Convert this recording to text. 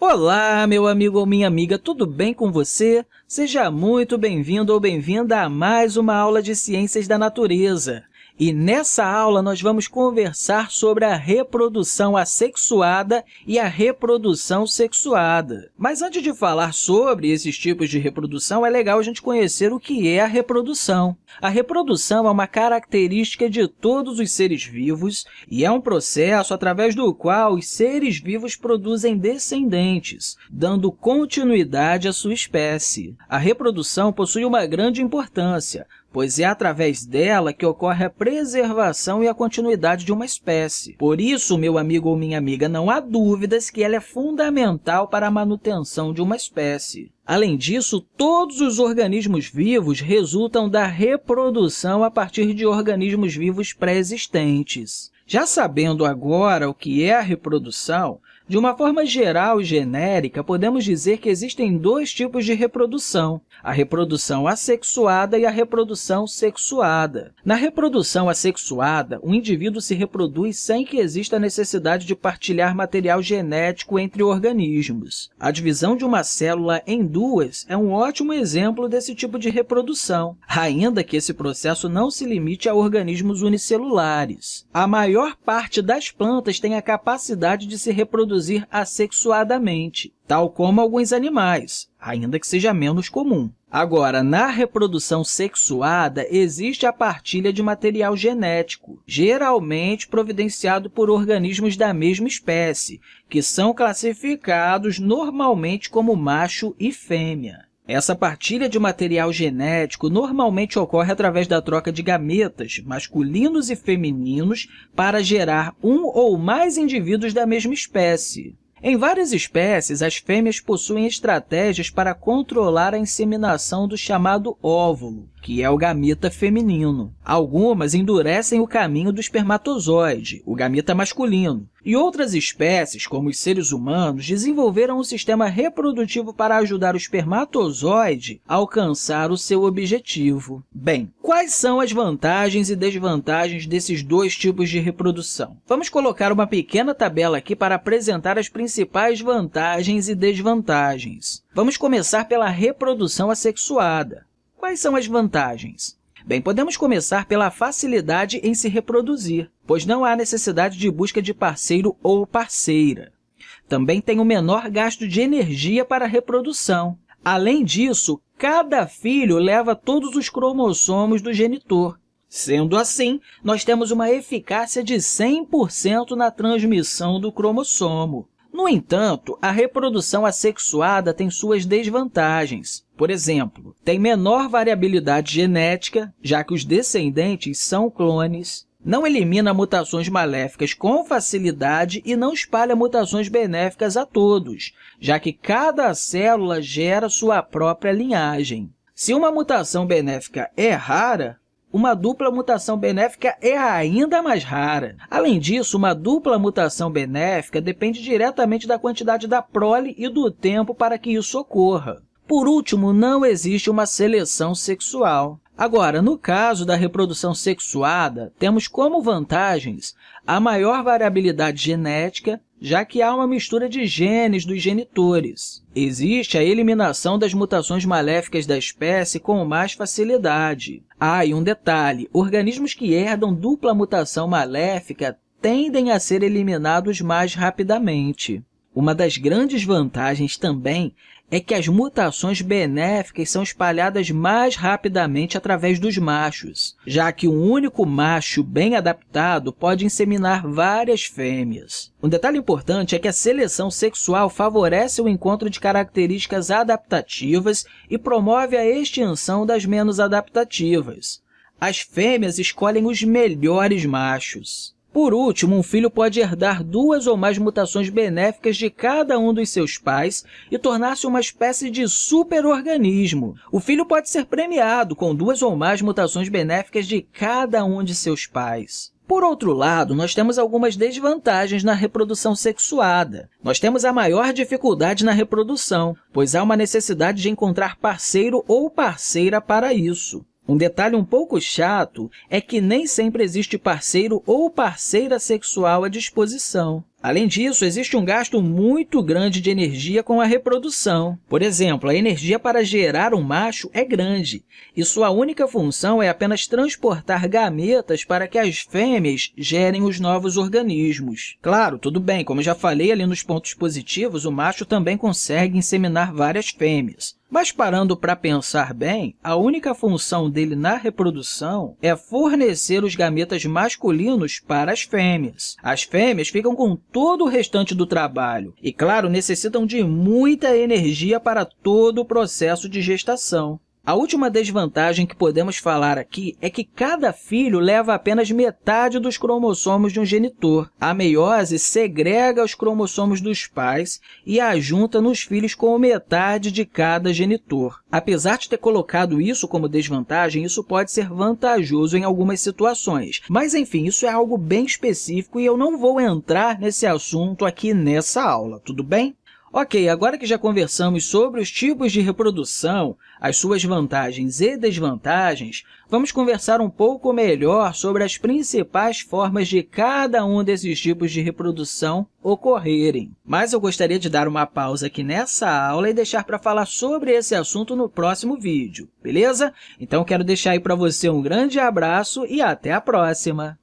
Olá, meu amigo ou minha amiga, tudo bem com você? Seja muito bem-vindo ou bem-vinda a mais uma aula de Ciências da Natureza. E nessa aula, nós vamos conversar sobre a reprodução assexuada e a reprodução sexuada. Mas antes de falar sobre esses tipos de reprodução, é legal a gente conhecer o que é a reprodução. A reprodução é uma característica de todos os seres vivos e é um processo através do qual os seres vivos produzem descendentes, dando continuidade à sua espécie. A reprodução possui uma grande importância, pois é através dela que ocorre a preservação e a continuidade de uma espécie. Por isso, meu amigo ou minha amiga, não há dúvidas que ela é fundamental para a manutenção de uma espécie. Além disso, todos os organismos vivos resultam da reprodução a partir de organismos vivos pré-existentes. Já sabendo agora o que é a reprodução, de uma forma geral e genérica, podemos dizer que existem dois tipos de reprodução, a reprodução assexuada e a reprodução sexuada. Na reprodução assexuada, o indivíduo se reproduz sem que exista necessidade de partilhar material genético entre organismos. A divisão de uma célula em duas é um ótimo exemplo desse tipo de reprodução, ainda que esse processo não se limite a organismos unicelulares. A maior parte das plantas tem a capacidade de se reproduzir reproduzir assexuadamente, tal como alguns animais, ainda que seja menos comum. Agora, na reprodução sexuada, existe a partilha de material genético, geralmente providenciado por organismos da mesma espécie, que são classificados normalmente como macho e fêmea. Essa partilha de material genético normalmente ocorre através da troca de gametas masculinos e femininos para gerar um ou mais indivíduos da mesma espécie. Em várias espécies, as fêmeas possuem estratégias para controlar a inseminação do chamado óvulo, que é o gameta feminino. Algumas endurecem o caminho do espermatozoide, o gameta masculino, e outras espécies, como os seres humanos, desenvolveram um sistema reprodutivo para ajudar o espermatozoide a alcançar o seu objetivo. Bem, quais são as vantagens e desvantagens desses dois tipos de reprodução? Vamos colocar uma pequena tabela aqui para apresentar as principais vantagens e desvantagens. Vamos começar pela reprodução assexuada. Quais são as vantagens? Bem, podemos começar pela facilidade em se reproduzir, pois não há necessidade de busca de parceiro ou parceira. Também tem o menor gasto de energia para a reprodução. Além disso, cada filho leva todos os cromossomos do genitor. Sendo assim, nós temos uma eficácia de 100% na transmissão do cromossomo. No entanto, a reprodução assexuada tem suas desvantagens. Por exemplo, tem menor variabilidade genética, já que os descendentes são clones, não elimina mutações maléficas com facilidade e não espalha mutações benéficas a todos, já que cada célula gera sua própria linhagem. Se uma mutação benéfica é rara, uma dupla mutação benéfica é ainda mais rara. Além disso, uma dupla mutação benéfica depende diretamente da quantidade da prole e do tempo para que isso ocorra. Por último, não existe uma seleção sexual. Agora, no caso da reprodução sexuada, temos como vantagens a maior variabilidade genética, já que há uma mistura de genes dos genitores. Existe a eliminação das mutações maléficas da espécie com mais facilidade. Ah, e um detalhe, organismos que herdam dupla mutação maléfica tendem a ser eliminados mais rapidamente. Uma das grandes vantagens também é que as mutações benéficas são espalhadas mais rapidamente através dos machos, já que um único macho bem adaptado pode inseminar várias fêmeas. Um detalhe importante é que a seleção sexual favorece o encontro de características adaptativas e promove a extinção das menos adaptativas. As fêmeas escolhem os melhores machos. Por último, um filho pode herdar duas ou mais mutações benéficas de cada um dos seus pais e tornar-se uma espécie de superorganismo. O filho pode ser premiado com duas ou mais mutações benéficas de cada um de seus pais. Por outro lado, nós temos algumas desvantagens na reprodução sexuada. Nós temos a maior dificuldade na reprodução, pois há uma necessidade de encontrar parceiro ou parceira para isso. Um detalhe um pouco chato é que nem sempre existe parceiro ou parceira sexual à disposição. Além disso, existe um gasto muito grande de energia com a reprodução. Por exemplo, a energia para gerar um macho é grande, e sua única função é apenas transportar gametas para que as fêmeas gerem os novos organismos. Claro, tudo bem, como já falei ali nos pontos positivos, o macho também consegue inseminar várias fêmeas. Mas parando para pensar bem, a única função dele na reprodução é fornecer os gametas masculinos para as fêmeas. As fêmeas ficam com todo o restante do trabalho e, claro, necessitam de muita energia para todo o processo de gestação. A última desvantagem que podemos falar aqui é que cada filho leva apenas metade dos cromossomos de um genitor. A meiose segrega os cromossomos dos pais e a junta nos filhos com metade de cada genitor. Apesar de ter colocado isso como desvantagem, isso pode ser vantajoso em algumas situações. Mas, enfim, isso é algo bem específico e eu não vou entrar nesse assunto aqui nessa aula, tudo bem? Ok, agora que já conversamos sobre os tipos de reprodução, as suas vantagens e desvantagens, vamos conversar um pouco melhor sobre as principais formas de cada um desses tipos de reprodução ocorrerem. Mas eu gostaria de dar uma pausa aqui nessa aula e deixar para falar sobre esse assunto no próximo vídeo, beleza? Então, quero deixar aí para você um grande abraço e até a próxima!